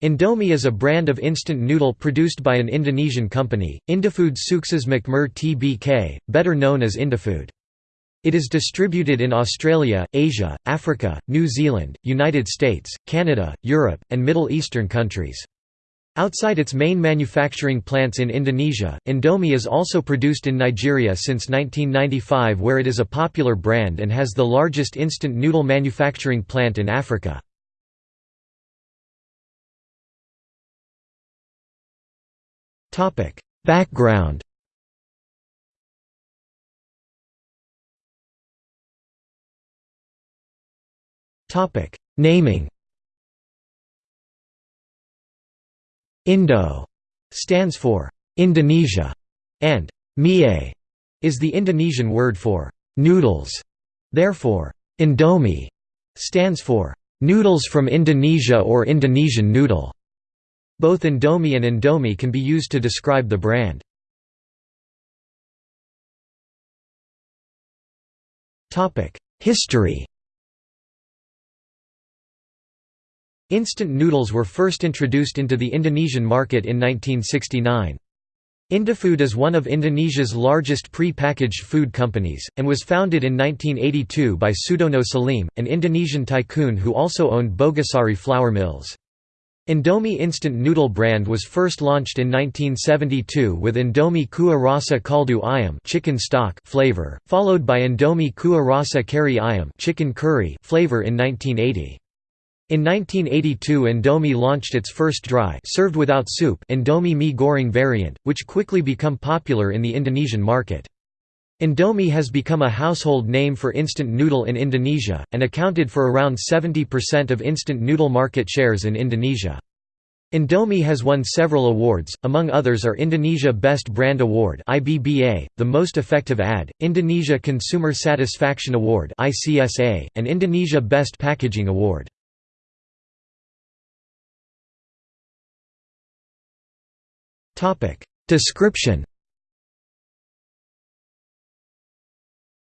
Indomie is a brand of instant noodle produced by an Indonesian company, Indofood Sukses Makmur Tbk, better known as Indofood. It is distributed in Australia, Asia, Africa, New Zealand, United States, Canada, Europe, and Middle Eastern countries. Outside its main manufacturing plants in Indonesia, Indomie is also produced in Nigeria since 1995 where it is a popular brand and has the largest instant noodle manufacturing plant in Africa. Background Naming Indo stands for Indonesia, and mie is the Indonesian word for noodles. Therefore, Indomie stands for noodles from Indonesia or Indonesian noodle. Both Indomie and Indomie can be used to describe the brand. History Instant noodles were first introduced into the Indonesian market in 1969. Indofood is one of Indonesia's largest pre-packaged food companies, and was founded in 1982 by Sudono Salim, an Indonesian tycoon who also owned Bogasari flour mills. Indomie instant noodle brand was first launched in 1972 with Indomie Kuah Rasa Kaldu Ayam chicken stock flavor, followed by Indomie Kuah Rasa Kari Ayam chicken curry flavor in 1980. In 1982 Indomie launched its first dry served without soup Indomie mie goreng variant, which quickly became popular in the Indonesian market. Indomie has become a household name for instant noodle in Indonesia, and accounted for around 70% of instant noodle market shares in Indonesia. Indomie has won several awards, among others are Indonesia Best Brand Award IBBA, the Most Effective Ad, Indonesia Consumer Satisfaction Award ICSA, and Indonesia Best Packaging Award. Description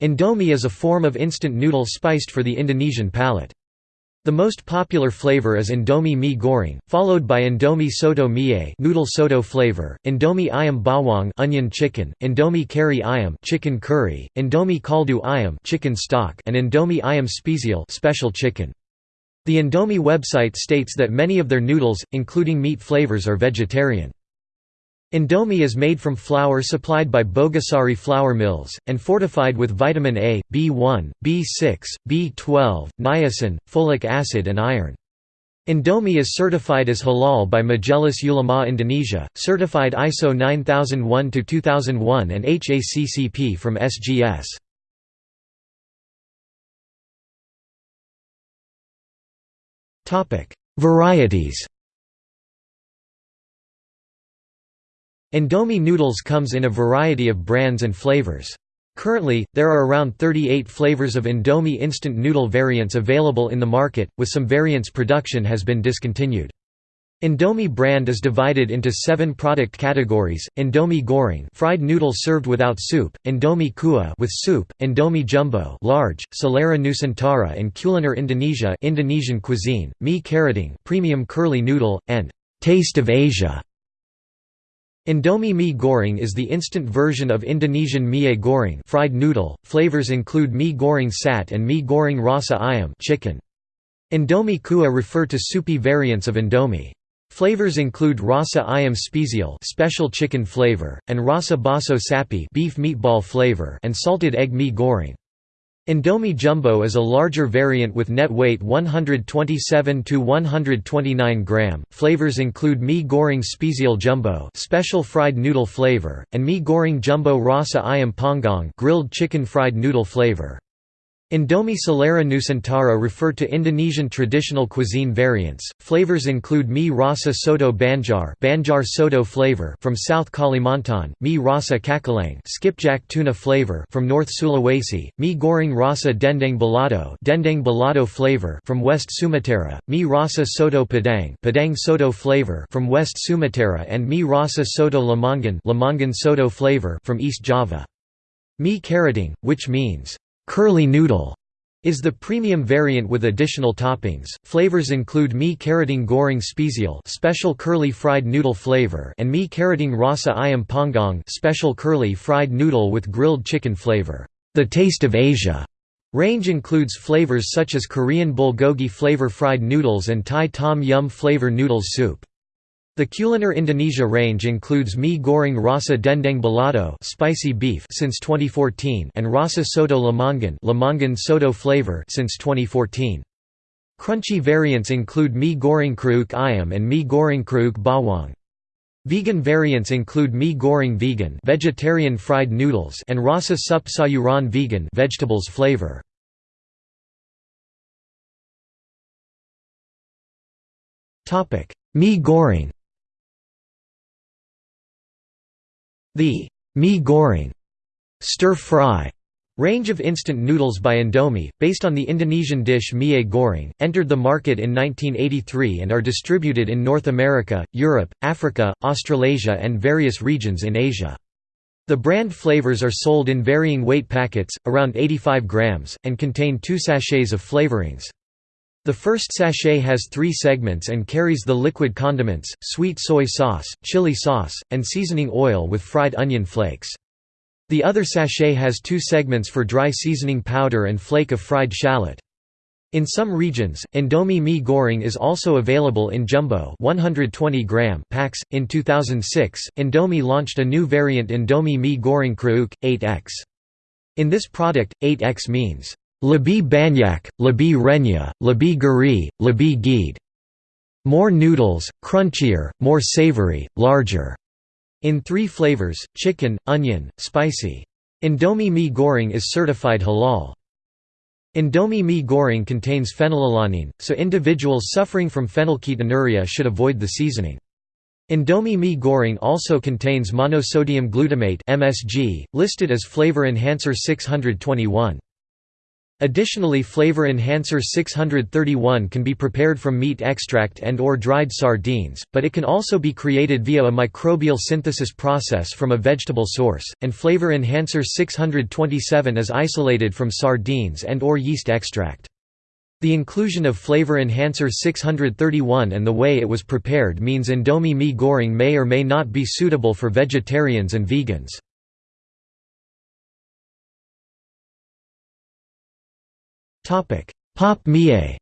Indomie is a form of instant noodle spiced for the Indonesian palate. The most popular flavor is Indomie mie goreng, followed by Indomie soto mie noodle soto flavor, Indomie ayam bawang onion chicken, Indomie kari ayam chicken curry, Indomie kaldu ayam chicken stock, and Indomie ayam spesial special chicken. The Indomie website states that many of their noodles, including meat flavors are vegetarian. Indomie is made from flour supplied by Bogasari flour mills, and fortified with vitamin A, B1, B6, B12, niacin, folic acid and iron. Indomie is certified as halal by Majelis Ulama Indonesia, certified ISO 9001-2001 and HACCP from SGS. Varieties Indomie noodles comes in a variety of brands and flavors. Currently, there are around 38 flavors of Indomie instant noodle variants available in the market, with some variants production has been discontinued. Indomie brand is divided into seven product categories: Indomie goreng, fried noodle served without soup; Indomie kuah with soup; Indomie jumbo, large; Selera Nusantara and Kuliner Indonesia, Indonesian cuisine; Mie Keriting, premium curly noodle; and Taste of Asia. Indomie mie goreng is the instant version of Indonesian mie goreng fried noodle. Flavors include mie goreng sat and mie goreng rasa ayam chicken. Indomie kuah refer to soupy variants of Indomie. Flavors include rasa ayam spesial special chicken flavor, and rasa baso sapi beef meatball flavor and salted egg mie goreng. Indomie Jumbo is a larger variant with net weight 127 to 129 gram. Flavors include mie goreng spesial jumbo, special fried noodle flavor, and mie goreng jumbo rasa ayam panggang, grilled chicken fried noodle flavor. Indomie Selera Nusantara refer to Indonesian traditional cuisine variants. Flavors include mie rasa soto banjar, banjar soto flavor from South Kalimantan, mie rasa cakalang, skipjack tuna flavor from North Sulawesi, mie goreng rasa dendeng balado, dendeng balado flavor from West Sumatra, mie rasa soto padang, padang soto flavor from West Sumatra and mie rasa soto lamongan, lamongan soto flavor from East Java. Mie keriting, which means curly noodle is the premium variant with additional toppings. Flavors include mee keriting goreng spesial, special curly fried noodle flavor, and mee keriting rasa ayam panggang, special curly fried noodle with grilled chicken flavor. The Taste of Asia range includes flavors such as Korean bulgogi flavor fried noodles and Thai tom yum flavor noodles soup. The Kuliner Indonesia range includes mie goreng rasa dendeng balado spicy beef since 2014 and rasa soto lamongan lamongan soto flavor since 2014. Crunchy variants include mie goreng kriuk ayam and mie goreng kriuk bawang. Vegan variants include mie goreng vegan vegetarian fried noodles and rasa sup sayuran vegan vegetables flavor. Topic: Mee goreng The mee goreng stir-fry range of instant noodles by Indomie, based on the Indonesian dish mie goreng, entered the market in 1983 and are distributed in North America, Europe, Africa, Australasia and various regions in Asia. The brand flavors are sold in varying weight packets, around 85 grams, and contain two sachets of flavorings. The first sachet has three segments and carries the liquid condiments, sweet soy sauce, chili sauce, and seasoning oil with fried onion flakes. The other sachet has two segments for dry seasoning powder and flake of fried shallot. In some regions, Indomie mee goreng is also available in jumbo 120 gram packs. In 2006, Indomie launched a new variant Indomie mee goreng kriuk 8X. In this product, 8X means Lebih banyak, lebih renyah, lebih gurih, lebih gede. More noodles, crunchier, more savory, larger. In three flavors, chicken, onion, spicy. Indomie mee goreng is certified halal. Indomie mee goreng contains phenylalanine, so individuals suffering from phenylketonuria should avoid the seasoning. Indomie mee goreng also contains monosodium glutamate (MSG), listed as flavor enhancer 621. Additionally Flavor Enhancer 631 can be prepared from meat extract and or dried sardines, but it can also be created via a microbial synthesis process from a vegetable source, and Flavor Enhancer 627 is isolated from sardines and or yeast extract. The inclusion of Flavor Enhancer 631 and the way it was prepared means Indomie mee goreng may or may not be suitable for vegetarians and vegans. Pop mie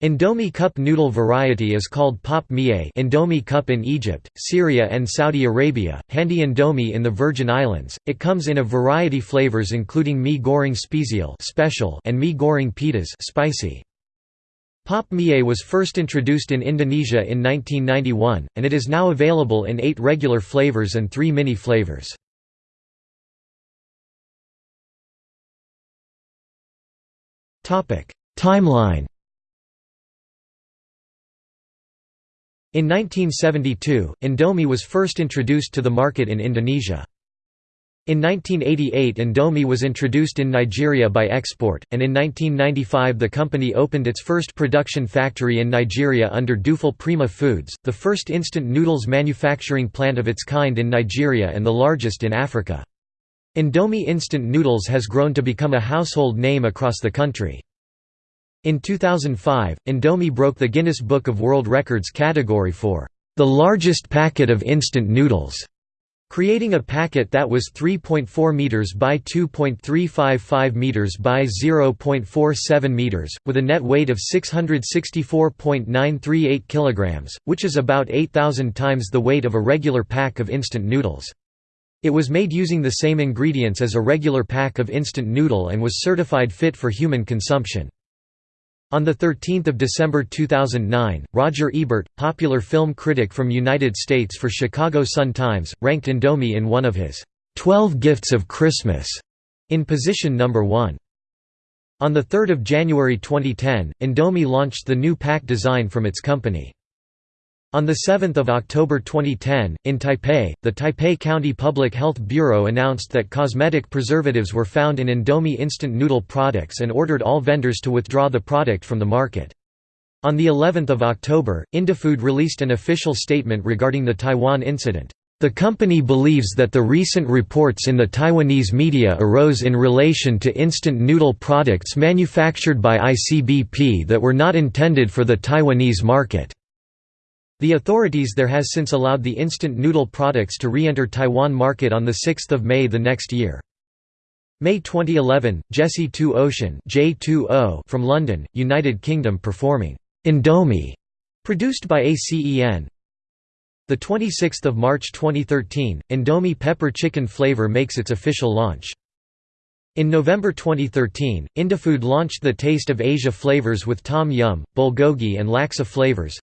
Indomie cup noodle variety is called pop mie Indomie cup in Egypt, Syria and Saudi Arabia, Handi Indomie in the Virgin Islands. It comes in a variety flavors including mee goreng spesial special and mee goreng pedas spicy. Pop mie was first introduced in Indonesia in 1991, and it is now available in eight regular flavors and three mini flavors. Timeline In 1972, Indomie was first introduced to the market in Indonesia. In 1988 Indomie was introduced in Nigeria by export, and in 1995 the company opened its first production factory in Nigeria under Dufil Prima Foods, the first instant noodles manufacturing plant of its kind in Nigeria and the largest in Africa. Indomie instant noodles has grown to become a household name across the country. In 2005, Indomie broke the Guinness Book of World Records category for the largest packet of instant noodles, creating a packet that was 3.4 meters by 2.355 meters by 0.47 meters, with a net weight of 664.938 kilograms, which is about 8,000 times the weight of a regular pack of instant noodles. It was made using the same ingredients as a regular pack of instant noodle and was certified fit for human consumption. On 13 December 2009, Roger Ebert, popular film critic from United States for Chicago Sun-Times, ranked Indomie in one of his 12 Gifts of Christmas in position number 1. On 3 January 2010, Indomie launched the new pack design from its company. On 7 October 2010, in Taipei, the Taipei County Public Health Bureau announced that cosmetic preservatives were found in Indomie instant noodle products and ordered all vendors to withdraw the product from the market. On the 11th of October, Indofood released an official statement regarding the Taiwan incident. The company believes that the recent reports in the Taiwanese media arose in relation to instant noodle products manufactured by ICBP that were not intended for the Taiwanese market. The authorities there has since allowed the instant noodle products to re-enter Taiwan market on 6 May the next year. May 2011, Jesse 2 Ocean from London, United Kingdom performing Indomie, produced by ACEN, the 26th of March 2013, Indomie pepper chicken flavor makes its official launch. In November 2013, Indofood launched the Taste of Asia flavors with Tom Yum, Bulgogi and Laksa flavors.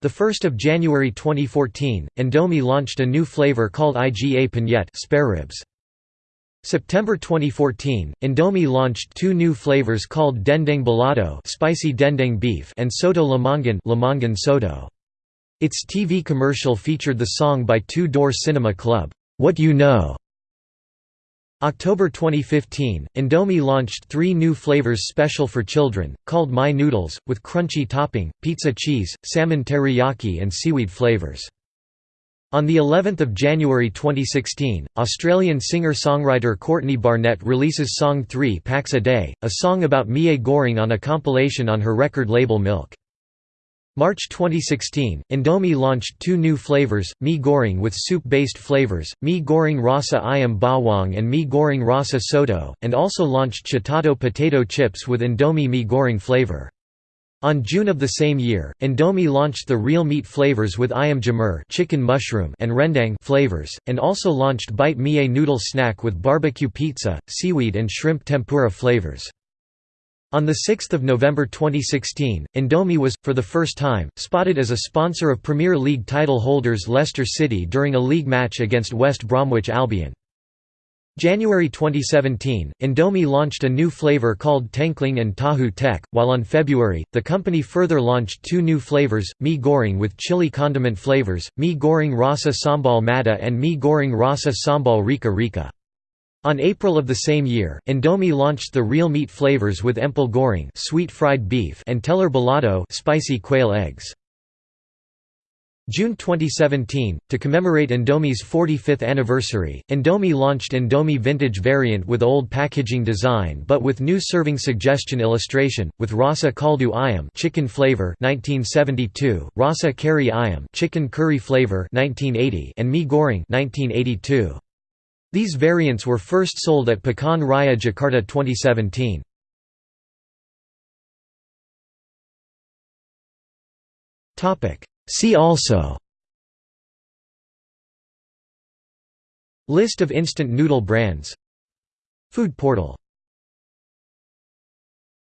The 1st of January 2014, Indomie launched a new flavor called IGA Penyet spare ribs. September 2014, Indomie launched two new flavors called Dendeng Balado spicy dendeng beef and Soto Lamongan Lamongan Soto. Its TV commercial featured the song by Two Door Cinema Club, "'What You Know". October 2015, Indomie launched three new flavors special for children, called My Noodles, with crunchy topping, pizza cheese, salmon teriyaki and seaweed flavors. On the 11th of January 2016, Australian singer-songwriter Courtney Barnett releases song 3 Packs a Day, a song about Mie Goreng on a compilation on her record label Milk. March 2016, Indomie launched two new flavors, Mie Goreng with soup-based flavors, Mie Goreng Rasa Ayam Bawang and Mie Goreng Rasa Soto, and also launched Chitato potato chips with Indomie Mie Goreng flavor. On June of the same year, Indomie launched the real meat flavors with Ayam Jamur chicken mushroom and rendang flavors, and also launched Bite Mie noodle snack with barbecue pizza, seaweed and shrimp tempura flavors. On 6 November 2016, Indomie was, for the first time, spotted as a sponsor of Premier League title holders Leicester City during a league match against West Bromwich Albion. January 2017, Indomie launched a new flavor called Tengkleng and Tahu Tek, while on February, the company further launched two new flavors, Mie Goreng with chili condiment flavors, Mie Goreng Rasa Sambal Matah and Mie Goreng Rasa Sambal Rica Rica. On April of the same year, Indomie launched the real meat flavors with Empal Goreng sweet fried beef and Telur Balado spicy quail eggs. June 2017, to commemorate Indomie's 45th anniversary, Indomie launched Indomie Vintage variant with old packaging design but with new serving suggestion illustration, with Rasa Kaldu Ayam chicken flavor 1972, Rasa Kari Ayam chicken curry flavor 1980, and Mie Goreng 1982. These variants were first sold at Pekan Raya Jakarta 2017. See also List of instant noodle brands Food portal